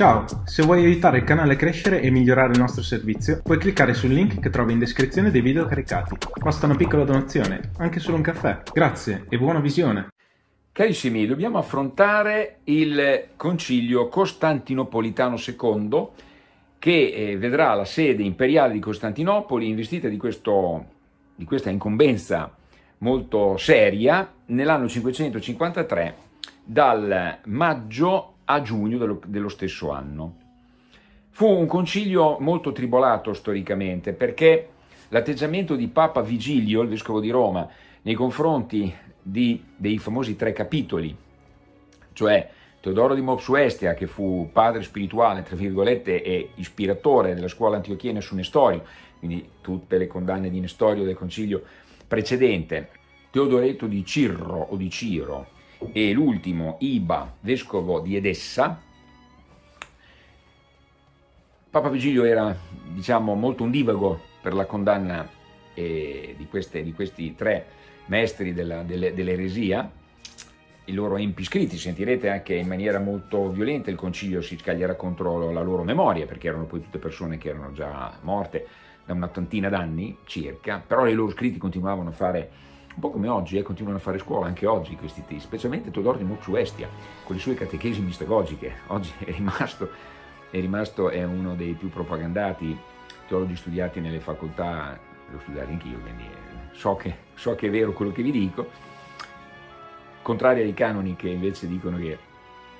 Ciao, se vuoi aiutare il canale a crescere e migliorare il nostro servizio, puoi cliccare sul link che trovi in descrizione dei video caricati. Basta una piccola donazione, anche solo un caffè. Grazie e buona visione! Carissimi, dobbiamo affrontare il concilio costantinopolitano II che eh, vedrà la sede imperiale di Costantinopoli investita di, questo, di questa incombenza molto seria nell'anno 553 dal maggio a giugno dello, dello stesso anno. Fu un concilio molto tribolato storicamente perché l'atteggiamento di Papa Vigilio, il vescovo di Roma, nei confronti di, dei famosi tre capitoli, cioè Teodoro di Mopsuestia, che fu padre spirituale, tra virgolette, e ispiratore della scuola antiochiena su Nestorio, quindi tutte le condanne di Nestorio del concilio precedente, Teodoreto di Cirro o di Ciro, e l'ultimo Iba, vescovo di Edessa. Papa Vigilio era diciamo, molto ondivago per la condanna eh, di, queste, di, questi tre maestri dell'eresia, dell i loro empi scritti, sentirete anche in maniera molto violenta il concilio si scaglierà contro la loro memoria, perché erano poi tutte persone che erano già morte da una tantina d'anni circa, però i loro scritti continuavano a fare un po' come oggi, eh, continuano a fare scuola anche oggi questi testi, specialmente Todor di Mocciuestia, con le sue catechesi mistagogiche, oggi è rimasto, è rimasto, è uno dei più propagandati teologi studiati nelle facoltà, l'ho studiato anch'io, quindi eh, so che, so che è vero quello che vi dico, contrari ai canoni che invece dicono che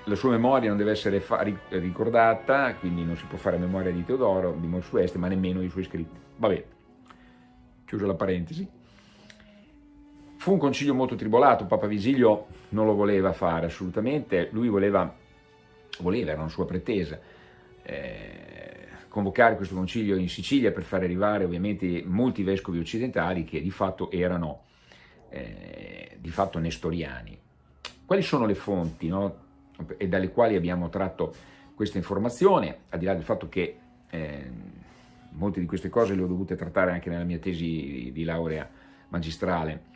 la sua memoria non deve essere ricordata, quindi non si può fare memoria di Teodoro, di Mocciuestia, ma nemmeno i suoi scritti. Vabbè, chiuso la parentesi. Fu un concilio molto tribolato, Papa Visilio non lo voleva fare assolutamente, lui voleva, voleva era una sua pretesa, eh, convocare questo concilio in Sicilia per far arrivare ovviamente molti vescovi occidentali che di fatto erano eh, di fatto nestoriani. Quali sono le fonti no? e dalle quali abbiamo tratto questa informazione, al di là del fatto che eh, molte di queste cose le ho dovute trattare anche nella mia tesi di laurea magistrale,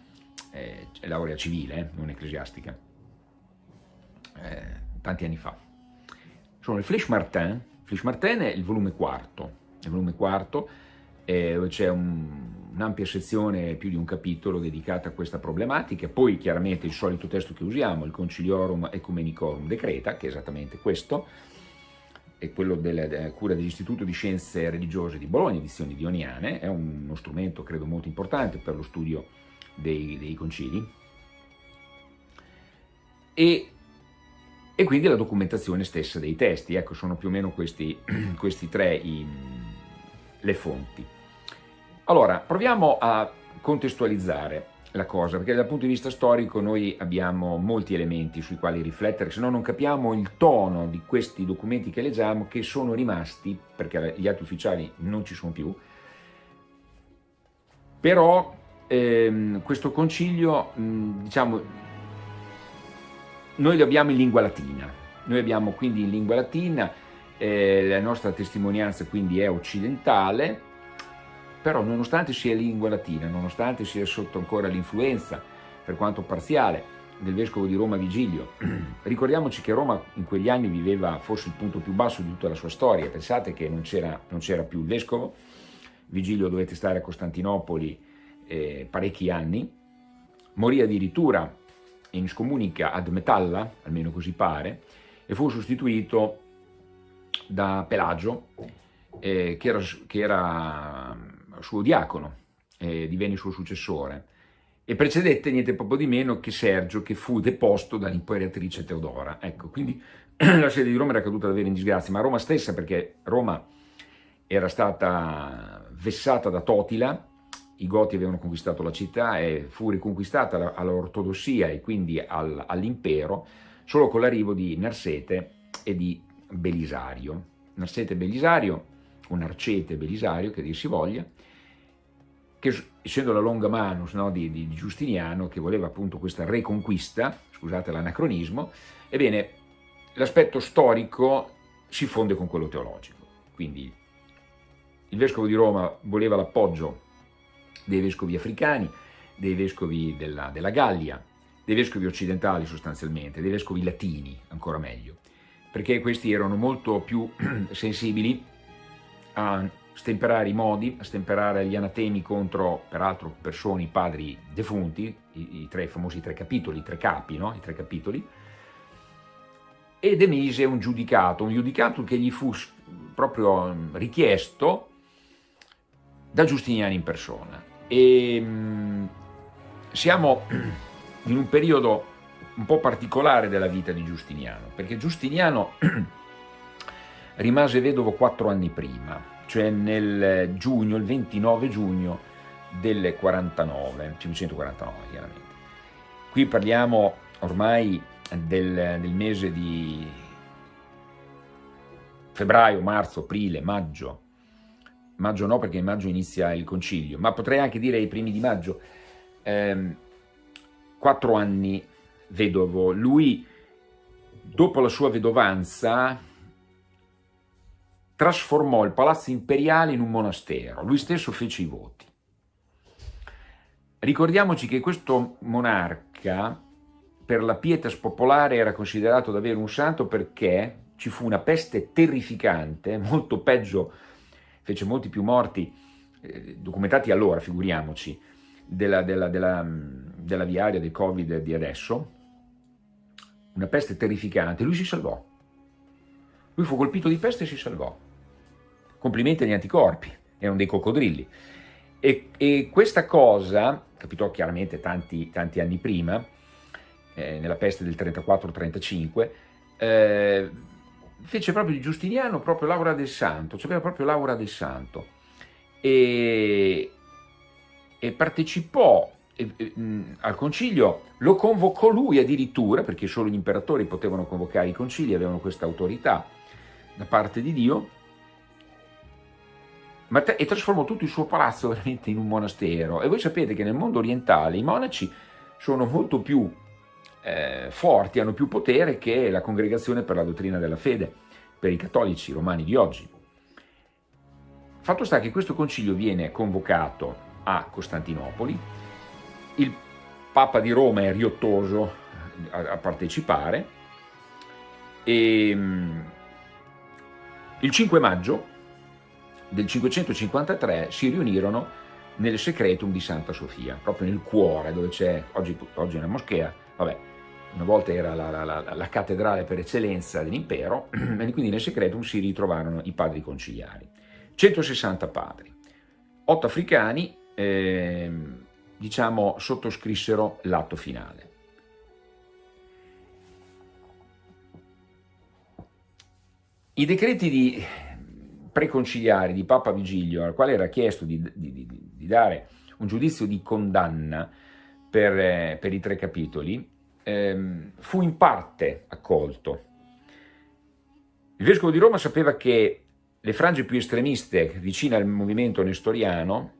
eh, laurea civile, eh, non ecclesiastica, eh, tanti anni fa. Sono il Flesch Martin, Flesch Martin è il volume quarto, il volume quarto c'è un'ampia un sezione, più di un capitolo dedicata a questa problematica, poi chiaramente il solito testo che usiamo, il Conciliorum Ecumenicorum Decreta, che è esattamente questo, è quello della cura dell'Istituto di Scienze Religiose di Bologna, edizioni dioniane, è uno strumento credo molto importante per lo studio dei, dei concili e, e, quindi la documentazione stessa dei testi, ecco sono più o meno questi, questi tre i, le fonti. Allora, proviamo a contestualizzare la cosa, perché dal punto di vista storico noi abbiamo molti elementi sui quali riflettere, se no non capiamo il tono di questi documenti che leggiamo che sono rimasti, perché gli atti ufficiali non ci sono più, però ehm, questo concilio, mh, diciamo, noi lo abbiamo in lingua latina, noi abbiamo quindi in lingua latina, eh, la nostra testimonianza quindi è occidentale, però nonostante sia in lingua latina, nonostante sia sotto ancora l'influenza, per quanto parziale, del vescovo di Roma Vigilio, ricordiamoci che Roma in quegli anni viveva forse il punto più basso di tutta la sua storia, pensate che non c'era più il vescovo, Vigilio dovette stare a Costantinopoli eh, parecchi anni, morì addirittura in scomunica ad Metalla, almeno così pare, e fu sostituito da Pelagio, eh, che, era, che, era, suo diacono, eh, divenne suo successore, e precedette niente proprio di meno che Sergio, che fu deposto dall'imperatrice Teodora. Ecco, quindi la sede di Roma era caduta davvero in disgrazia, ma Roma stessa, perché Roma era stata vessata da Totila, i Goti avevano conquistato la città e fu riconquistata all'ortodossia e quindi all'impero solo con l'arrivo di Narsete e di Belisario. Narsete e Belisario, o Narcete Belisario, che dir si voglia, che essendo la longa manus no, di, di, Giustiniano, che voleva appunto questa reconquista, scusate l'anacronismo, ebbene l'aspetto storico si fonde con quello teologico. Quindi il Vescovo di Roma voleva l'appoggio dei vescovi africani, dei vescovi della, della Gallia, dei vescovi occidentali sostanzialmente, dei vescovi latini, ancora meglio. perché questi erano molto più sensibili a stemperare i modi, a stemperare gli anatemi contro, peraltro, persone, padri defunti, i, i, tre, famosi tre capitoli, i tre capi, no? i tre capitoli, ed emise un giudicato, un giudicato che gli fu proprio richiesto da Giustiniano in persona. E, mh, siamo in un periodo un po' particolare della vita di Giustiniano, perché Giustiniano rimase vedovo quattro anni prima, cioè nel giugno, il 29 giugno del 49, 549 chiaramente. Qui parliamo ormai del, del mese di febbraio, marzo, aprile, maggio, maggio no perché in maggio inizia il concilio, ma potrei anche dire i primi di maggio, ehm, quattro anni vedovo, lui dopo la sua vedovanza trasformò il palazzo imperiale in un monastero, lui stesso fece i voti. Ricordiamoci che questo monarca per la pietas popolare era considerato davvero un santo perché ci fu una peste terrificante, molto peggio, fece molti più morti, eh, documentati allora, figuriamoci, della, della, della, della viaria del Covid di adesso, una peste terrificante, lui si salvò. Lui fu colpito di peste e si salvò. Complimenti agli anticorpi, erano dei coccodrilli. E, e questa cosa, capitò chiaramente tanti, tanti anni prima, eh, nella peste del 34-35, eh, fece proprio di Giustiniano proprio l'aura del santo, cioè proprio l'aura del santo. E, e partecipò e, e, mh, al concilio, lo convocò lui addirittura, perché solo gli imperatori potevano convocare i concili, avevano questa autorità da parte di Dio, e trasformò tutto il suo palazzo veramente in un monastero. E voi sapete che nel mondo orientale i monaci sono molto più eh, forti, hanno più potere che la congregazione per la dottrina della fede, per i cattolici romani di oggi. Fatto sta che questo concilio viene convocato a Costantinopoli, il Papa di Roma è riottoso a, a partecipare. E mm, il 5 maggio del 553 si riunirono nel secretum di Santa Sofia, proprio nel cuore dove c'è, oggi, oggi è una moschea, vabbè, una volta era la, la, la, la cattedrale per eccellenza dell'impero, e quindi nel secretum si ritrovarono i padri conciliari. 160 padri, 8 africani, eh, diciamo, sottoscrissero l'atto finale. I decreti di preconciliari di Papa Vigilio, al quale era chiesto di, di, di, di dare un giudizio di condanna per, eh, per i tre capitoli, ehm, fu in parte accolto. Il Vescovo di Roma sapeva che le frange più estremiste vicine al movimento nestoriano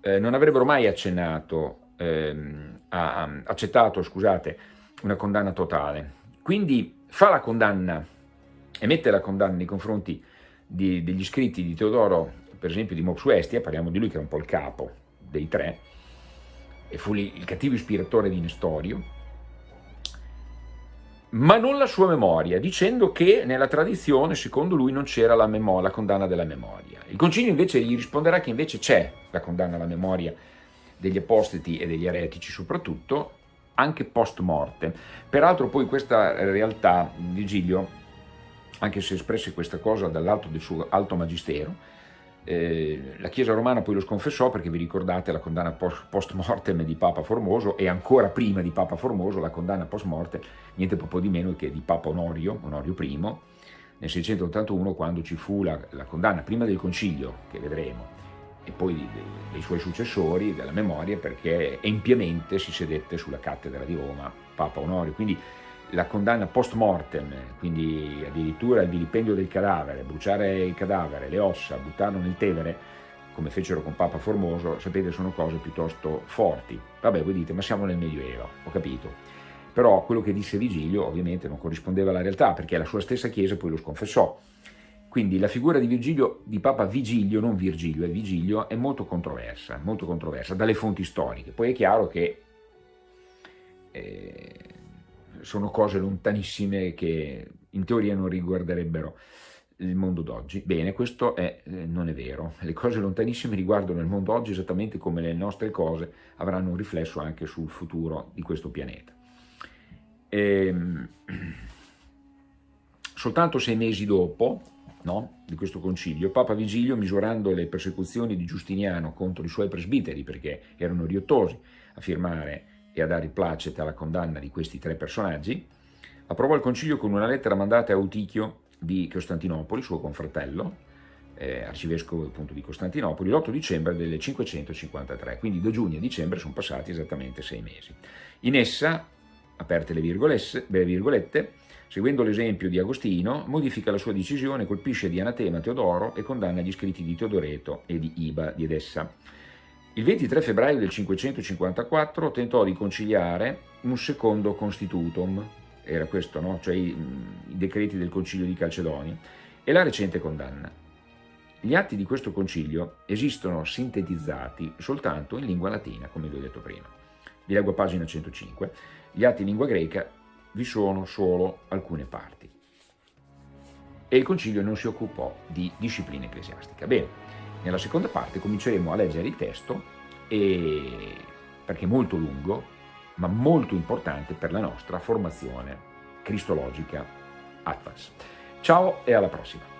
eh, non avrebbero mai accennato, ehm, a, a, accettato scusate, una condanna totale. Quindi fa la condanna, emette la condanna nei confronti di, degli scritti di Teodoro, per esempio di Mopsuestia, parliamo di lui che è un po' il capo dei tre, e fu il cattivo ispiratore di Nestorio, ma non la sua memoria, dicendo che nella tradizione, secondo lui, non c'era la, la, condanna della memoria. Il concilio invece gli risponderà che invece c'è la condanna alla memoria degli apostati e degli eretici soprattutto, anche post morte. Peraltro poi questa realtà, Vigilio, anche se espresse questa cosa dall'alto del suo alto magistero, eh, la Chiesa romana poi lo sconfessò perché vi ricordate la condanna post mortem di Papa Formoso e ancora prima di Papa Formoso la condanna post mortem, niente poco di meno che di Papa Onorio, Onorio I, nel 681 quando ci fu la, la condanna prima del concilio, che vedremo, e poi dei, dei suoi successori, della memoria, perché empiamente si sedette sulla cattedra di Roma Papa Onorio. Quindi la condanna post mortem, quindi addirittura il vilipendio del cadavere, bruciare il cadavere, le ossa, buttarlo nel Tevere, come fecero con Papa Formoso, sapete sono cose piuttosto forti. Vabbè, voi dite, ma siamo nel Medioevo, ho capito. Però quello che disse Vigilio ovviamente non corrispondeva alla realtà, perché la sua stessa Chiesa poi lo sconfessò. Quindi la figura di, Virgilio, di Papa Vigilio, non Virgilio, è Vigilio, è molto controversa, molto controversa dalle fonti storiche. Poi è chiaro che eh, sono cose lontanissime che in teoria non riguarderebbero il mondo d'oggi. Bene, questo è, eh, non è vero. Le cose lontanissime riguardano il mondo oggi esattamente come le nostre cose avranno un riflesso anche sul futuro di questo pianeta. Ehm, soltanto sei mesi dopo no, di questo concilio, Papa Vigilio, misurando le persecuzioni di Giustiniano contro i suoi presbiteri, perché erano riottosi a firmare e a dare placet alla condanna di questi tre personaggi, approvò il concilio con una lettera mandata a Eutichio di Costantinopoli, suo confratello, eh, arcivescovo appunto di Costantinopoli, l'8 dicembre del 553, quindi da giugno a dicembre sono passati esattamente sei mesi. In essa, aperte le virgolette, seguendo l'esempio di Agostino, modifica la sua decisione, colpisce di anatema Teodoro e condanna gli scritti di Teodoreto e di Iba di Edessa. Il 23 febbraio del 554 tentò di conciliare un secondo constitutum, era questo, no? cioè i, i decreti del concilio di Calcedoni, e la recente condanna. Gli atti di questo concilio esistono sintetizzati soltanto in lingua latina, come vi ho detto prima. Vi leggo a pagina 105. Gli atti in lingua greca vi sono solo alcune parti. E il concilio non si occupò di disciplina ecclesiastica. Bene, nella seconda parte cominceremo a leggere il testo e, perché è molto lungo ma molto importante per la nostra formazione cristologica Atlas. Ciao e alla prossima!